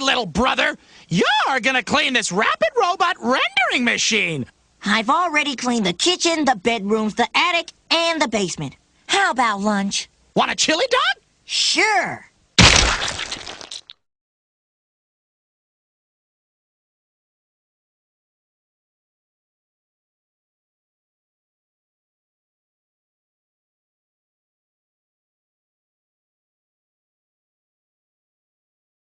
way, little brother. You're gonna clean this rapid robot rendering machine. I've already cleaned the kitchen, the bedrooms, the attic, and the basement. How about lunch? Want a chili dog? Sure.